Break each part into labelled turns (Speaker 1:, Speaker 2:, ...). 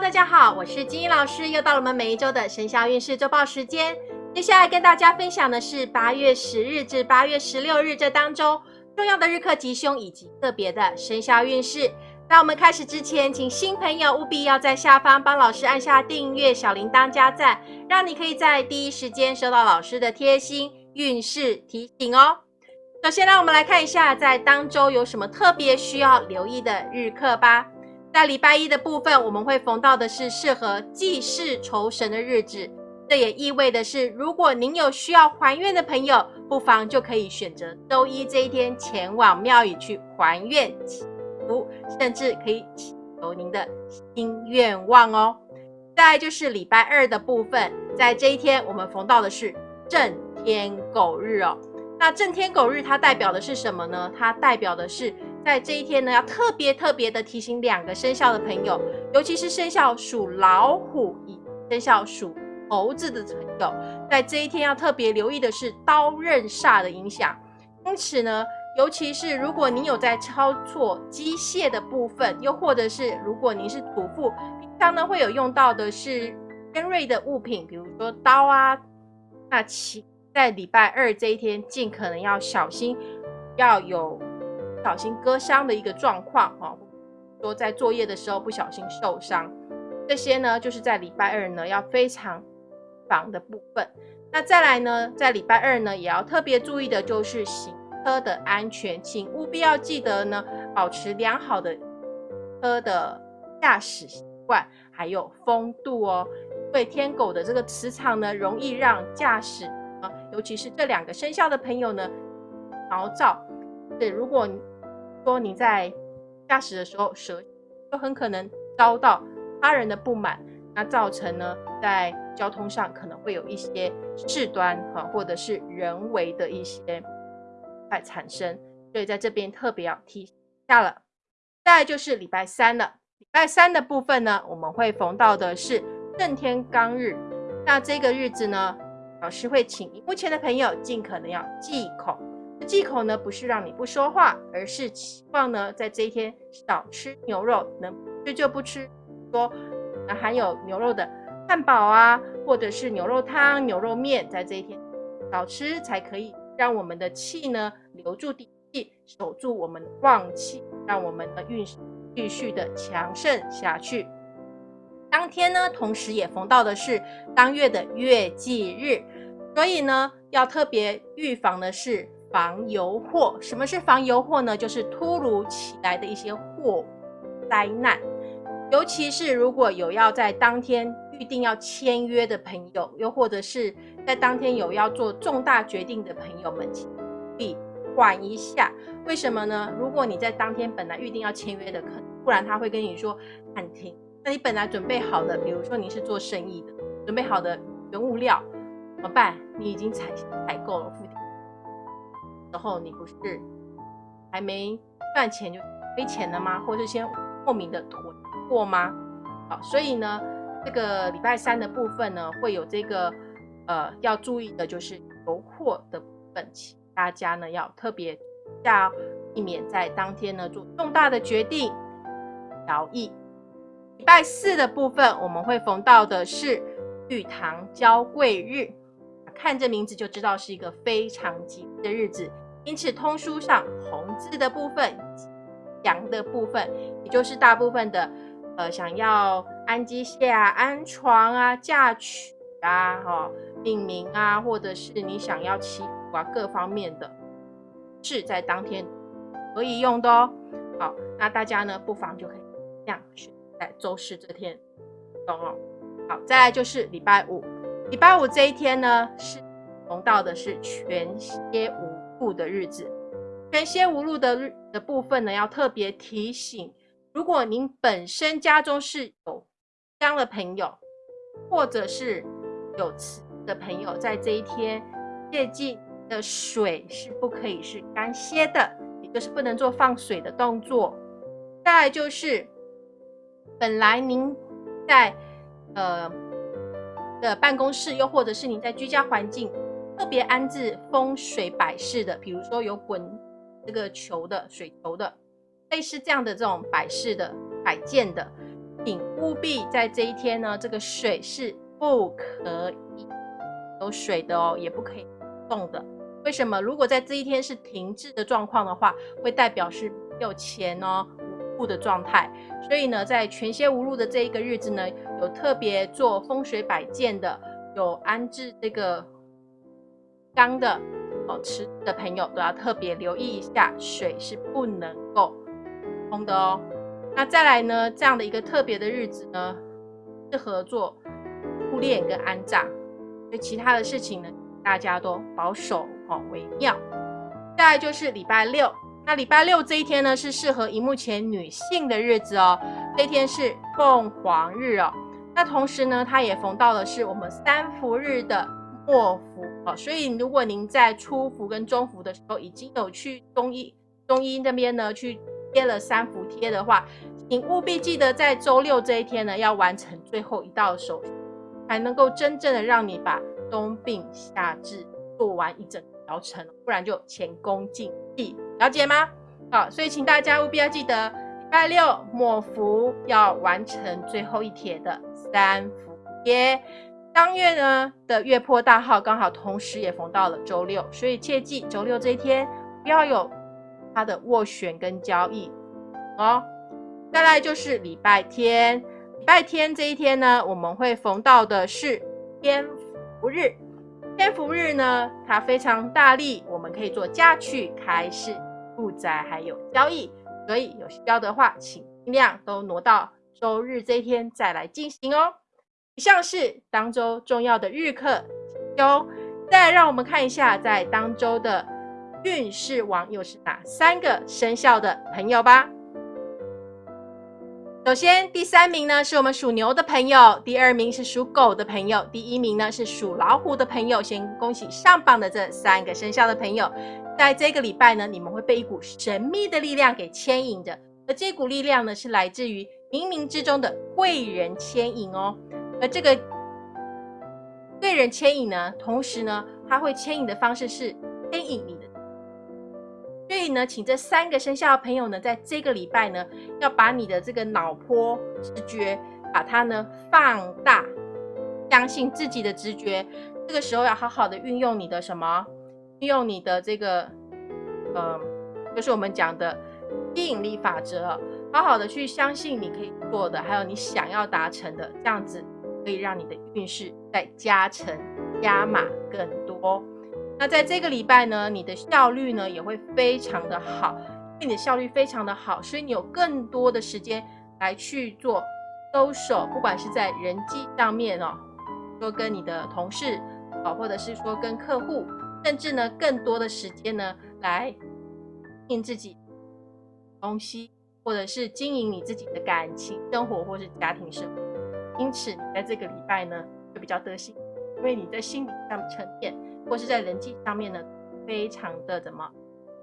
Speaker 1: 大家好，我是金英老师，又到了我们每一周的生肖运势周报时间。接下来跟大家分享的是八月十日至八月十六日这当中重要的日课吉凶以及个别的生肖运势。在我们开始之前，请新朋友务必要在下方帮老师按下订阅、小铃铛加赞，让你可以在第一时间收到老师的贴心运势提醒哦。首先，让我们来看一下在当周有什么特别需要留意的日课吧。在礼拜一的部分，我们会逢到的是适合祭祀酬神的日子。这也意味的是，如果您有需要还愿的朋友，不妨就可以选择周一这一天前往庙宇去还愿祈福，甚至可以祈求您的新愿望哦。再就是礼拜二的部分，在这一天我们逢到的是正天狗日哦。那正天狗日它代表的是什么呢？它代表的是。在这一天呢，要特别特别的提醒两个生肖的朋友，尤其是生肖属老虎以生肖属猴子的朋友，在这一天要特别留意的是刀刃煞的影响。因此呢，尤其是如果您有在操作机械的部分，又或者是如果您是主妇，平常呢会有用到的是尖锐的物品，比如说刀啊，那其在礼拜二这一天，尽可能要小心，要有。小心割伤的一个状况哈，说在作业的时候不小心受伤，这些呢就是在礼拜二呢要非常防的部分。那再来呢，在礼拜二呢也要特别注意的就是行车的安全，请务必要记得呢保持良好的车的驾驶习惯，还有风度哦。因为天狗的这个磁场呢，容易让驾驶啊，尤其是这两个生肖的朋友呢毛躁。对，如果说你在驾驶的时候舌就很可能遭到他人的不满，那造成呢在交通上可能会有一些事端哈，或者是人为的一些在产生，所以在这边特别要提下了。再就是礼拜三了，礼拜三的部分呢，我们会逢到的是正天罡日，那这个日子呢，老师会请目前的朋友尽可能要忌口。忌口呢，不是让你不说话，而是希望呢，在这一天少吃牛肉，能吃就不吃。说含有牛肉的汉堡啊，或者是牛肉汤、牛肉面，在这一天少吃，才可以让我们的气呢留住底气，守住我们的旺气，让我们的运势继续的强盛下去。当天呢，同时也逢到的是当月的月忌日，所以呢，要特别预防的是。防油祸，什么是防油祸呢？就是突如其来的一些祸灾难，尤其是如果有要在当天预定要签约的朋友，又或者是在当天有要做重大决定的朋友们，请必缓一下。为什么呢？如果你在当天本来预定要签约的，可不然他会跟你说暂停。那你本来准备好的，比如说你是做生意的，准备好的原物料怎么办？你已经采采购了付。时候你不是还没赚钱就亏钱了吗？或是先莫名的囤货吗？好，所以呢，这个礼拜三的部分呢，会有这个呃要注意的就是油货的部分，大家呢要特别要避免在当天呢做重大的决定交易。礼拜四的部分，我们会逢到的是玉堂交贵日。看这名字就知道是一个非常吉利的日子，因此通书上红字的部分、阳的部分，也就是大部分的呃想要安机械啊、安床啊、嫁娶啊、哈命名啊，或者是你想要祈福啊各方面的，是在当天可以用的哦。好，那大家呢不妨就可以这样选在周四这天用哦。好，再来就是礼拜五。礼拜五这一天呢，是逢到的是全蝎无路的日子。全蝎无路的日的部分呢，要特别提醒：如果您本身家中是有姜的朋友，或者是有磁的朋友，在这一天切记的水是不可以是干歇的，也就是不能做放水的动作。再来就是，本来您在呃。的办公室，又或者是你在居家环境特别安置风水摆饰的，比如说有滚这个球的水球的，类似这样的这种摆饰的摆件的，请务必在这一天呢，这个水是不可以有水的哦，也不可以动的。为什么？如果在这一天是停滞的状况的话，会代表是没有钱哦，的状态。所以呢，在全仙无路的这一个日子呢，有特别做风水摆件的，有安置这个缸的哦，池的朋友都要特别留意一下，水是不能够通的哦。那再来呢，这样的一个特别的日子呢，适合做护殓跟安葬，所以其他的事情呢，大家都保守。哦，为妙。再来就是礼拜六，那礼拜六这一天呢，是适合荧幕前女性的日子哦。这天是凤凰日哦。那同时呢，它也逢到的是我们三伏日的末伏哦。所以如果您在初伏跟中伏的时候，已经有去中医中医那边呢去贴了三伏贴的话，请务必记得在周六这一天呢，要完成最后一道手续，才能够真正的让你把冬病夏治做完一整。疗程，不然就前功尽弃，了解吗？好，所以请大家务必要记得，礼拜六末伏要完成最后一帖的三伏贴。当月呢的月破大号刚好同时也逢到了周六，所以切记周六这一天不要有它的斡旋跟交易哦。再来就是礼拜天，礼拜天这一天呢，我们会逢到的是天福日。天福日呢，它非常大力，我们可以做嫁娶、开市、住宅，还有交易。所以有需要的话，请尽量都挪到周日这一天再来进行哦。以上是当周重要的日课哟。再让我们看一下，在当周的运势王又是哪三个生肖的朋友吧。首先，第三名呢是我们属牛的朋友，第二名是属狗的朋友，第一名呢是属老虎的朋友。先恭喜上榜的这三个生肖的朋友，在这个礼拜呢，你们会被一股神秘的力量给牵引着，而这股力量呢是来自于冥冥之中的贵人牵引哦。而这个贵人牵引呢，同时呢，它会牵引的方式是牵引你的。所以呢，请这三个生肖的朋友呢，在这个礼拜呢，要把你的这个脑波直觉，把它呢放大，相信自己的直觉。这个时候要好好的运用你的什么？运用你的这个，嗯，就是我们讲的吸引力法则，好好的去相信你可以做的，还有你想要达成的，这样子可以让你的运势再加成加码更多。那在这个礼拜呢，你的效率呢也会非常的好，因为你的效率非常的好，所以你有更多的时间来去做收手，不管是在人际上面哦，说跟你的同事哦，或者是说跟客户，甚至呢更多的时间呢来应自己东西，或者是经营你自己的感情生活或是家庭生活。因此，你在这个礼拜呢就比较得心，因为你在心理上沉淀。或是在人际上面呢，非常的怎么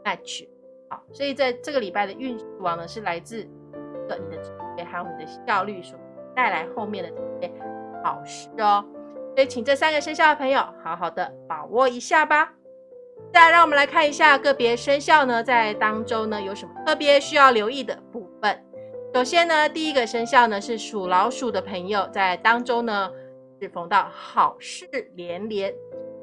Speaker 1: match 好，所以在这个礼拜的运势王呢，是来自的你的职业还有你的效率所带来后面的这些好事哦。所以请这三个生肖的朋友好好的把握一下吧。再来，让我们来看一下个别生肖呢，在当中呢有什么特别需要留意的部分。首先呢，第一个生肖呢是属老鼠的朋友，在当中呢是逢到好事连连。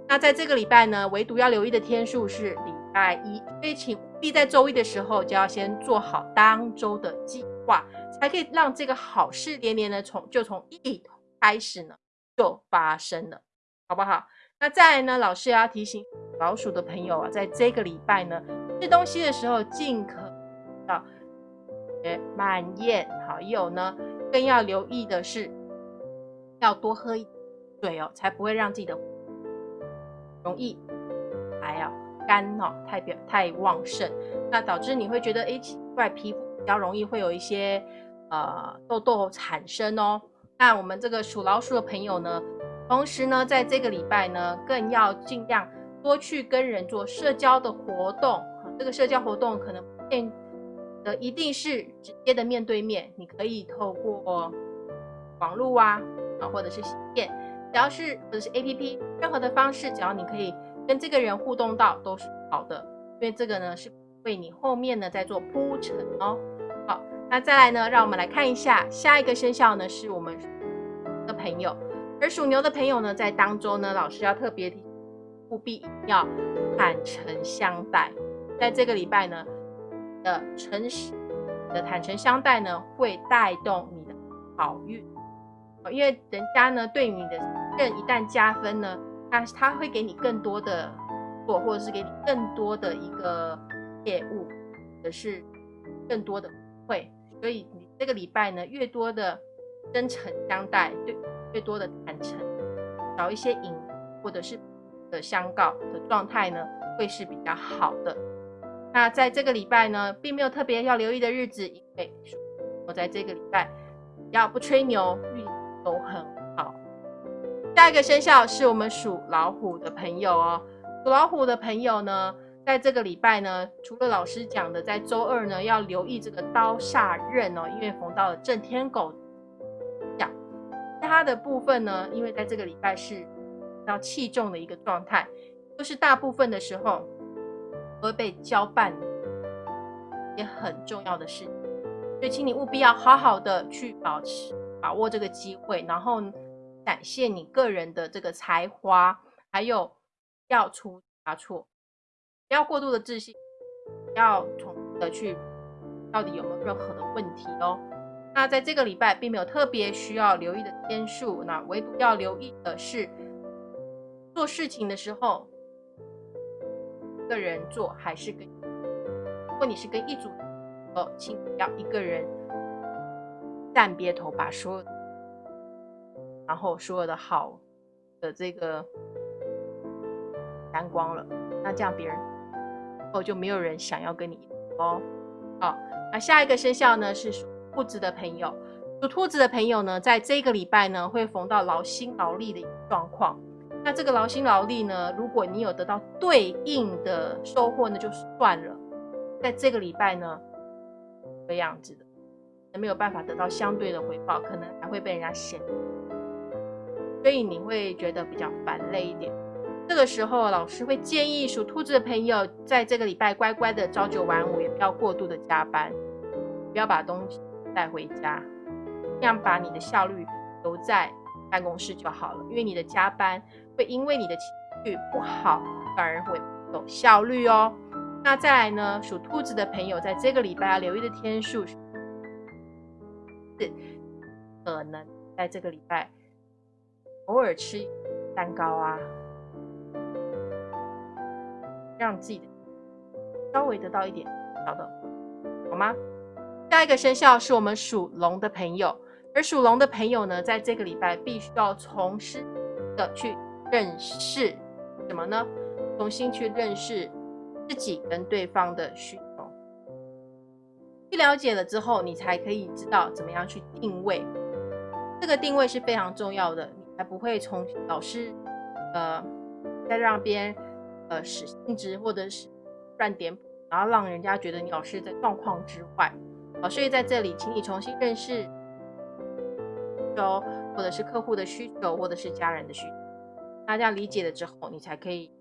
Speaker 1: 那在这个礼拜呢，唯独要留意的天数是礼拜一，所以请务必在周一的时候就要先做好当周的计划，才可以让这个好事连连的从就从一开始呢就发生了，好不好？那再来呢，老师要提醒老鼠的朋友啊，在这个礼拜呢吃东西的时候尽可要慢咽，好，有呢更要留意的是要多喝水哦，才不会让自己的。容易还要肝哦，太表太旺盛，那导致你会觉得哎奇怪，皮肤比较容易会有一些呃痘痘产生哦。那我们这个属老鼠的朋友呢，同时呢，在这个礼拜呢，更要尽量多去跟人做社交的活动。这个社交活动可能变的一定是直接的面对面，你可以透过网络啊啊，或者是信件。只要是或者是 A P P，任何的方式，只要你可以跟这个人互动到，都是好的。因为这个呢是为你后面呢在做铺陈哦。那再来呢，让我们来看一下下一个生肖呢，是我们的朋友。而属牛的朋友呢，在当中呢，老师要特别提，务必要坦诚相待。在这个礼拜呢，的诚实的坦诚相待呢，会带动你的好运。因为人家呢对你的任一旦加分呢，他他会给你更多的做，或者是给你更多的一个业务，或者是更多的会。所以你这个礼拜呢，越多的真诚相待，对。越多的坦诚，少一些隐或者是的相告的状态呢，会是比较好的。那在这个礼拜呢，并没有特别要留意的日子，因为我在这个礼拜要不吹牛，运都很好。下一个生肖是我们属老虎的朋友哦。属老虎的朋友呢，在这个礼拜呢，除了老师讲的，在周二呢要留意这个刀煞刃哦，因为逢到了正天狗。它的部分呢，因为在这个礼拜是要器重的一个状态，就是大部分的时候会被交办也很重要的事，所以请你务必要好好的去保持把握这个机会，然后展现你个人的这个才华，还有要出差错，不要过度的自信，要从的去到底有没有任何的问题哦。那在这个礼拜并没有特别需要留意的天数，那唯独要留意的是，做事情的时候，一个人做还是跟，如果你是跟一组，哦，请不要一个人站别头把所有，然后所有的好的这个 沾光了，那这样别人哦就没有人想要跟你哦。好，那下一个生肖呢是属。兔子的朋友，属兔子的朋友呢，在这个礼拜呢，会逢到劳心劳力的一个状况。那这个劳心劳力呢，如果你有得到对应的收获呢，就算了。在这个礼拜呢，这样子的，没有办法得到相对的回报，可能还会被人家嫌，所以你会觉得比较烦累一点。这个时候，老师会建议属兔子的朋友，在这个礼拜乖乖的朝九晚五，也不要过度的加班，不要把东西。带回家，这样把你的效率留在办公室就好了。因为你的加班会因为你的情绪不好，反而会有效率哦。那再来呢，属兔子的朋友在这个礼拜要留意的天数是，可能在这个礼拜偶尔吃蛋糕啊，让自己的稍微得到一点小的，好吗？下一个生肖是我们属龙的朋友，而属龙的朋友呢，在这个礼拜必须要重新的去认识什么呢？重新去认识自己跟对方的需求，去了解了之后，你才可以知道怎么样去定位。这个定位是非常重要的，你才不会从老师呃再让别人呃使性质或者是乱点，然后让人家觉得你老师在状况之外。好，所以在这里，请你重新认识，求，或者是客户的需求，或者是家人的需求。那这样理解了之后，你才可以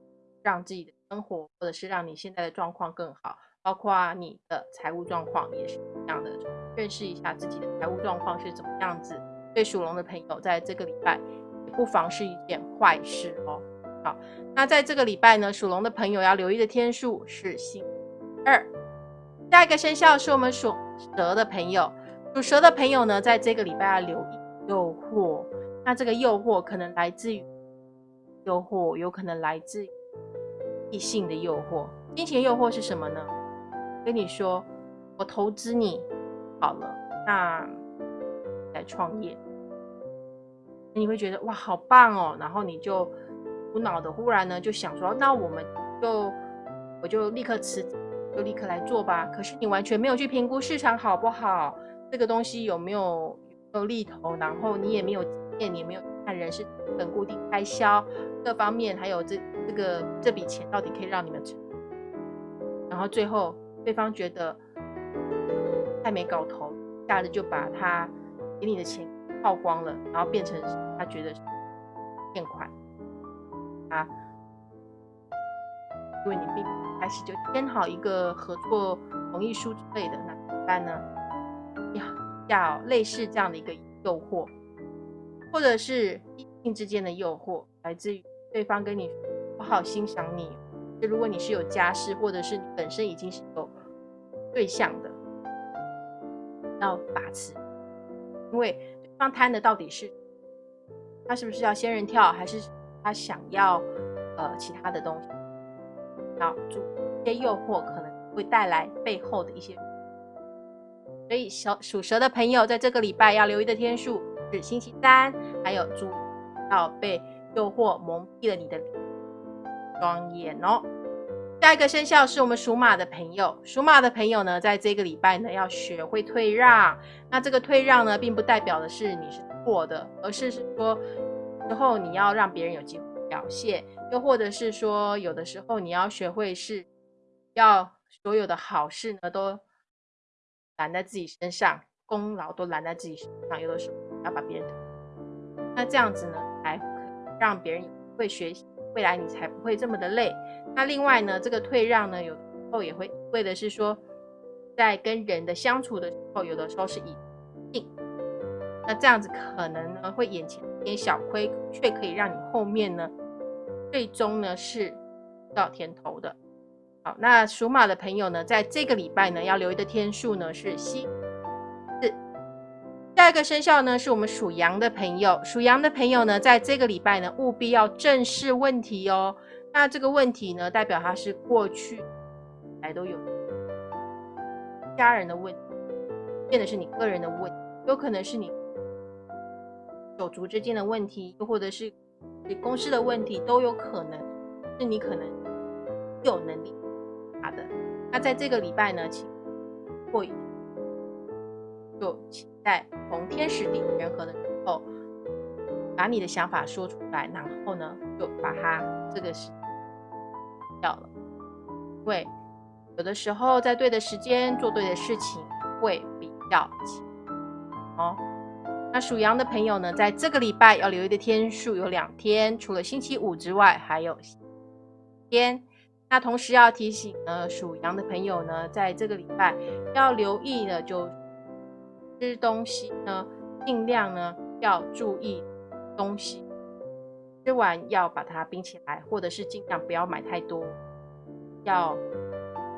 Speaker 1: 让自己的生活，或者是让你现在的状况更好，包括你的财务状况也是一样的。认识一下自己的财务状况是怎么样子，对属龙的朋友，在这个礼拜也不妨是一件坏事哦。好，那在这个礼拜呢，属龙的朋友要留意的天数是星二。下一个生肖是我们属蛇的朋友，属蛇的朋友呢，在这个礼拜要留意诱惑。那这个诱惑可能来自于诱惑，有可能来自异性的诱惑。金钱诱惑是什么呢？跟你说，我投资你好了，那来创业，你会觉得哇，好棒哦。然后你就无脑的忽然呢，就想说，那我们就我就立刻辞职。就立刻来做吧。可是你完全没有去评估市场好不好，这个东西有没有有利头，然后你也没有经验，你也没有看人事等固定开销各方面，还有这这个这笔钱到底可以让你们成，然后最后对方觉得太没搞头，一下子就把他给你的钱耗光了，然后变成他觉得欠款啊。因为你并开始就签好一个合作同意书之类的，那怎么办呢？要类似这样的一个诱惑，或者是异性之间的诱惑，来自于对方跟你我好欣赏你。就如果你是有家室，或者是你本身已经是有对象的，要把持，因为对方贪的到底是他是不是要仙人跳，还是他想要呃其他的东西？要注意一些诱惑可能会带来背后的一些。所以，小属蛇的朋友在这个礼拜要留意的天数是星期三，还有注意要被诱惑蒙蔽了你的双眼哦。下一个生肖是我们属马的朋友，属马的朋友呢，在这个礼拜呢，要学会退让。那这个退让呢，并不代表的是你是错的，而是是说之后你要让别人有机会表现，又或者是说有的时候你要学会是要所有的好事呢都。揽在自己身上，功劳都揽在自己身上，有的时候要把别人，那这样子呢，才让别人会学习，未来你才不会这么的累。那另外呢，这个退让呢，有时候也会为的是说，在跟人的相处的时候，有的时候是以定，那这样子可能呢，会眼前点小亏，却可以让你后面呢，最终呢是到甜头的。好，那属马的朋友呢，在这个礼拜呢，要留意的天数呢是西四。下一个生肖呢，是我们属羊的朋友。属羊的朋友呢，在这个礼拜呢，务必要正视问题哦。那这个问题呢，代表它是过去来都有家人的问题，变的是你个人的问题，有可能是你手足之间的问题，又或者是你公司的问题，都有可能是你可能有能力。好的，那在这个礼拜呢，请过就请在逢天时地利人和的时候，把你的想法说出来，然后呢，就把它这个是掉了。会有的时候在对的时间做对的事情会比较轻哦。那属羊的朋友呢，在这个礼拜要留意的天数有两天，除了星期五之外，还有天。那同时要提醒呢，属羊的朋友呢，在这个礼拜要留意的，就吃东西呢，尽量呢要注意东西，吃完要把它冰起来，或者是尽量不要买太多，要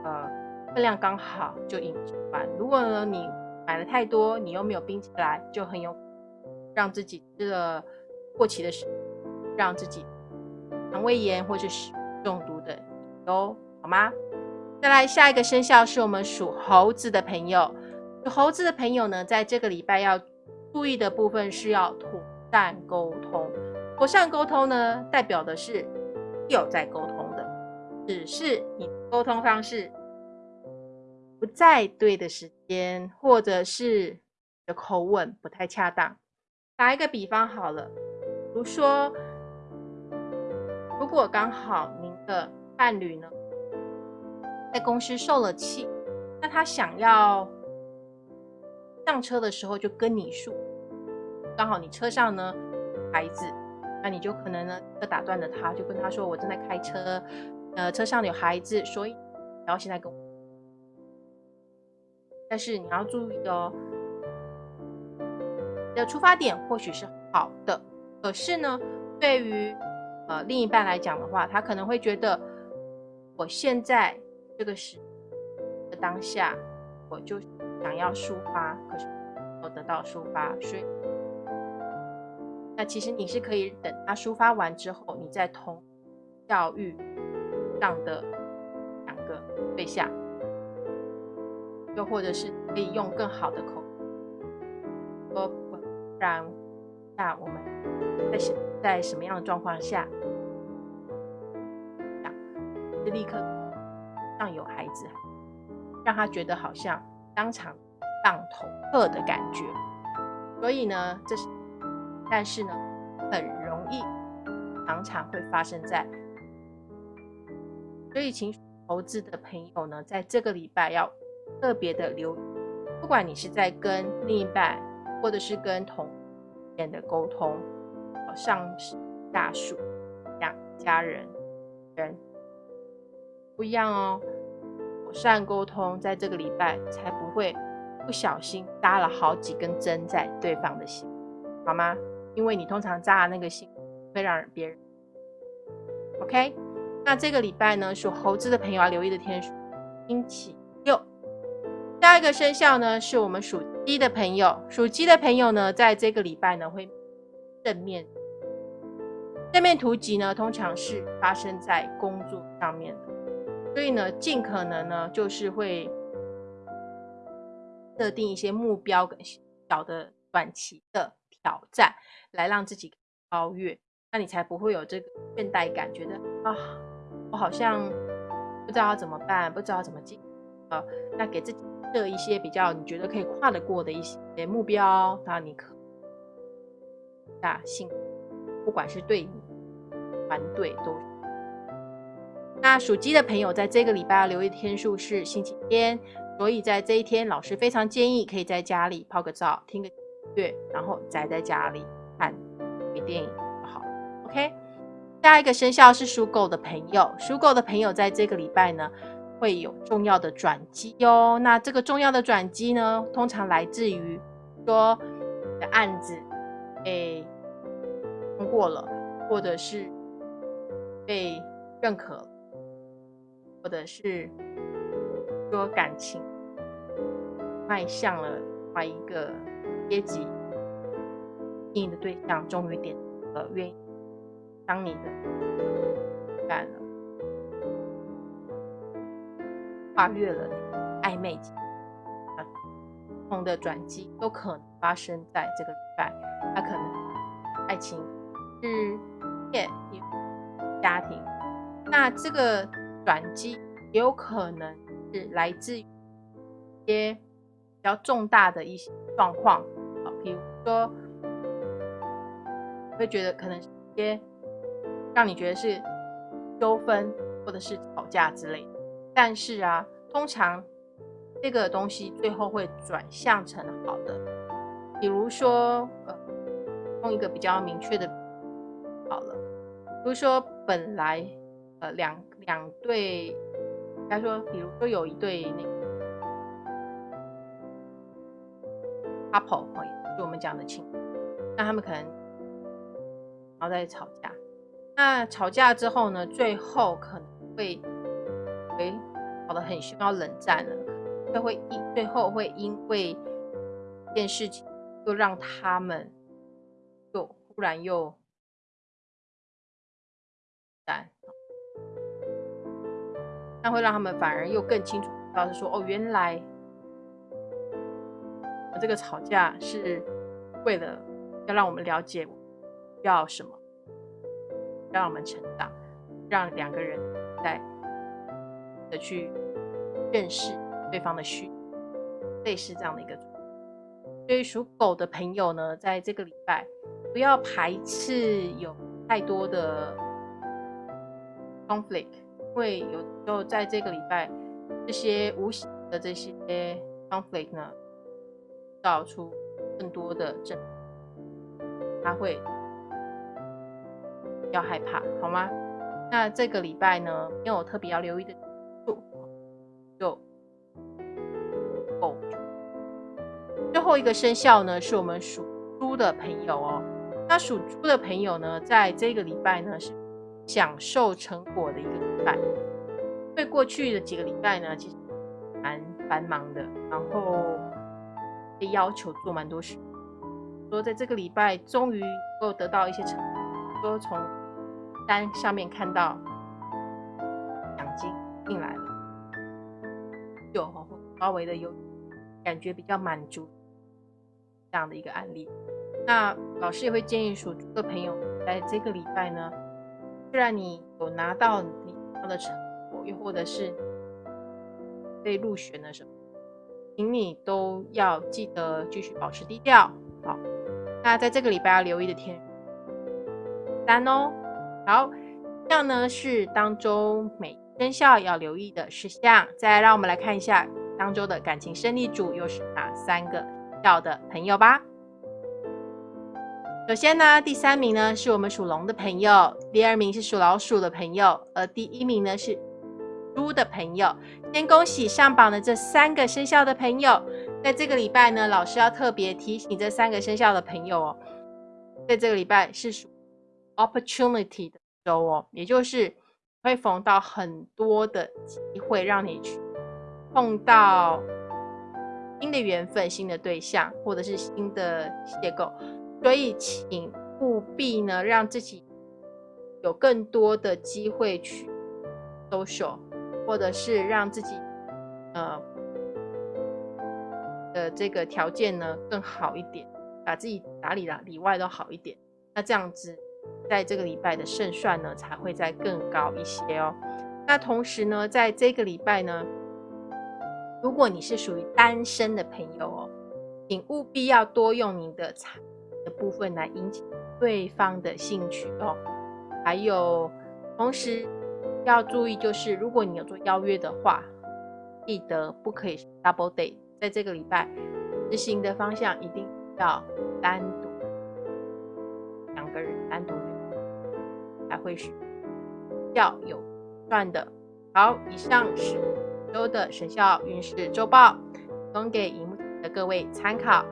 Speaker 1: 呃分量刚好就饮完。如果呢你买了太多，你又没有冰起来，就很有让自己吃了过期的食物，让自己肠胃炎或者是中毒的。哦，好吗？再来下一个生肖是我们属猴子的朋友。属猴子的朋友呢，在这个礼拜要注意的部分是要妥善沟通。妥善沟通呢，代表的是有在沟通的，只是你沟通方式不在对的时间，或者是的口吻不太恰当。打一个比方好了，比如说，如果刚好您的伴侣呢，在公司受了气，那他想要上车的时候就跟你说，刚好你车上呢孩子，那你就可能呢就打断了他，就跟他说我正在开车，呃车上有孩子，所以然后现在跟我，但是你要注意哦，的出发点或许是好的，可是呢对于呃另一半来讲的话，他可能会觉得。我现在这个时的当下，我就想要抒发，可是没有得到抒发，所以那其实你是可以等他抒发完之后，你再同教育上的两个对象，又或者是可以用更好的口，不然那我们在什在什么样的状况下？就立刻让有孩子，让他觉得好像当场当头喝的感觉。所以呢，这是，但是呢，很容易常常会发生在。所以，请投资的朋友呢，在这个礼拜要特别的留意，不管你是在跟另一半，或者是跟同人的沟通，上司、下属、家家人、人。不一样哦，妥善沟通，在这个礼拜才不会不小心扎了好几根针在对方的心，好吗？因为你通常扎的那个心会让别人。OK，那这个礼拜呢，属猴子的朋友要留意的天数，星期六。下一个生肖呢，是我们属鸡的朋友。属鸡的朋友呢，在这个礼拜呢，会正面正面突击呢，通常是发生在工作上面的，所以呢，尽可能呢，就是会设定一些目标跟小的短期的挑战，来让自己超越。那你才不会有这个倦怠感，觉得啊，我好像不知道要怎么办，不知道怎么进。呃，那给自己的一些比较你觉得可以跨得过的一些目标，那你可大幸，不管是对你团队都。那属鸡的朋友在这个礼拜要留意天数是星期天，所以在这一天，老师非常建议可以在家里泡个澡，听个乐，然后宅在家里看电影就好。OK，下一个生肖是属狗的朋友。属狗的朋友在这个礼拜呢，会有重要的转机哟。那这个重要的转机呢，通常来自于说你的案子被通过了，或者是被认可，或者是说感情迈向了另外一个阶级，你的对象终于点了愿意。当你的干了，跨越了暧昧期，不同的转机都可能发生在这个礼拜。他可能爱情、事业、家庭，那这个转机也有可能是来自于一些比较重大的一些状况啊，比如说，会觉得可能一些。让你觉得是纠纷或者是吵架之类的，但是啊，通常这个东西最后会转向成好的。比如说，呃，用一个比较明确的好了，比如说本来呃两两对，应该说，比如说有一对那个 couple，就我们讲的情，那他们可能然后在吵架。那吵架之后呢？最后可能会，哎，吵得很凶，要冷战了。就会因最后会因为一件事情，又让他们又忽然又淡，那会让他们反而又更清楚知道是说，哦，原来我这个吵架是为了要让我们了解要什么。让我们成长，让两个人在的去认识对方的需，类似这样的一个。所以属狗的朋友呢，在这个礼拜不要排斥有太多的 conflict，因为有时候在这个礼拜这些无形的这些 conflict 呢，造出更多的正，他会。要害怕好吗？那这个礼拜呢，没有特别要留意的，最后一个生肖呢，是我们属猪的朋友哦。那属猪的朋友呢，在这个礼拜呢，是享受成果的一个礼拜。因为过去的几个礼拜呢，其实蛮繁忙的，然后被要求做蛮多事。说在这个礼拜，终于能够得到一些成果，说从。单上面看到奖金进来了，就稍微的有感觉比较满足这样的一个案例。那老师也会建议属猪的朋友，在这个礼拜呢，虽然你有拿到你要的成果，又或者是被入选了什么，请你都要记得继续保持低调。好，那在这个礼拜要留意的天三哦。好，这样呢是当中每生肖要留意的事项。再，让我们来看一下当周的感情胜利组又是哪三个到的朋友吧。首先呢，第三名呢是我们属龙的朋友，第二名是属老鼠的朋友，而第一名呢是猪的朋友。先恭喜上榜的这三个生肖的朋友，在这个礼拜呢，老师要特别提醒这三个生肖的朋友哦，在这个礼拜是属 opportunity 的周哦，也就是会逢到很多的机会，让你去碰到新的缘分、新的对象，或者是新的邂逅，所以请务必呢，让自己有更多的机会去 social，或者是让自己呃。的这个条件呢更好一点，把自己打理的里外都好一点，那这样子，在这个礼拜的胜算呢才会再更高一些哦。那同时呢，在这个礼拜呢，如果你是属于单身的朋友哦，请务必要多用你的财的部分来引起对方的兴趣哦。还有，同时要注意就是，如果你有做邀约的话，记得不可以 double date。在这个礼拜执行的方向一定要单独两个人单独约，才会是要有赚的。好，以上是周的生肖运势周报，提供给荧幕的各位参考。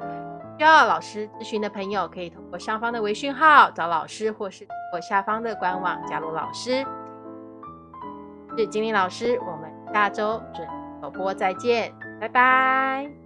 Speaker 1: 需要老师咨询的朋友，可以通过上方的微信号找老师，或是通过下方的官网加入老师。是金玲老师，我们下周准首播再见。拜拜。